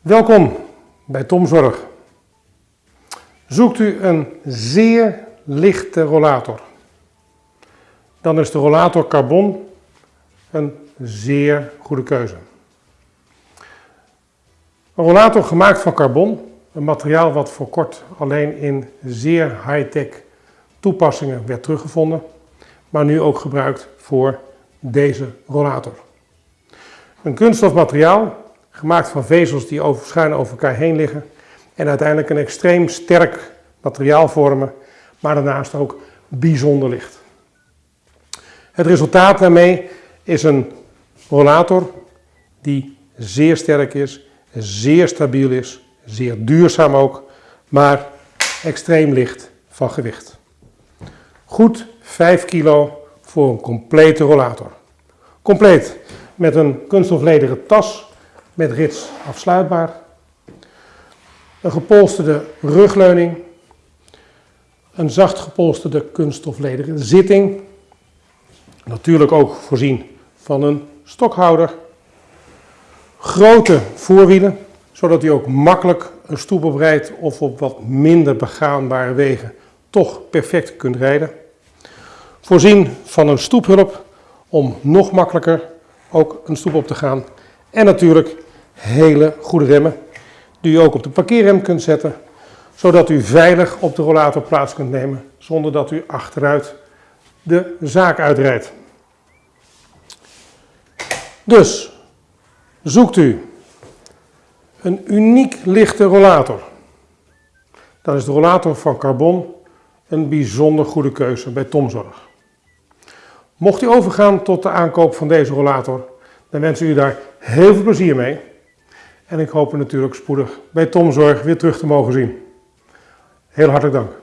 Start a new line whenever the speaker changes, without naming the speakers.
Welkom bij Tomzorg. Zoekt u een zeer lichte rollator, dan is de rollator carbon een zeer goede keuze. Een rollator gemaakt van carbon, een materiaal wat voor kort alleen in zeer high-tech toepassingen werd teruggevonden, maar nu ook gebruikt voor deze rollator. Een kunststof materiaal, gemaakt van vezels die schuin over elkaar heen liggen en uiteindelijk een extreem sterk materiaal vormen, maar daarnaast ook bijzonder licht. Het resultaat daarmee is een rollator die zeer sterk is, zeer stabiel is, zeer duurzaam ook, maar extreem licht van gewicht. Goed 5 kilo voor een complete rollator. Compleet met een kunststoflederen tas met rits afsluitbaar, een gepolsterde rugleuning, een zacht gepolsterde kunststoflederen zitting, natuurlijk ook voorzien van een stokhouder, grote voorwielen, zodat u ook makkelijk een stoep oprijdt of op wat minder begaanbare wegen toch perfect kunt rijden. Voorzien van een stoephulp om nog makkelijker ook een stoep op te gaan. En natuurlijk hele goede remmen die u ook op de parkeerrem kunt zetten, zodat u veilig op de rollator plaats kunt nemen zonder dat u achteruit de zaak uitrijdt. Dus zoekt u een uniek lichte rollator. Dan is de rollator van carbon een bijzonder goede keuze bij Tomzorg. Mocht u overgaan tot de aankoop van deze rollator, dan wens ik u daar heel veel plezier mee. En ik hoop u natuurlijk spoedig bij Tomzorg weer terug te mogen zien. Heel hartelijk dank.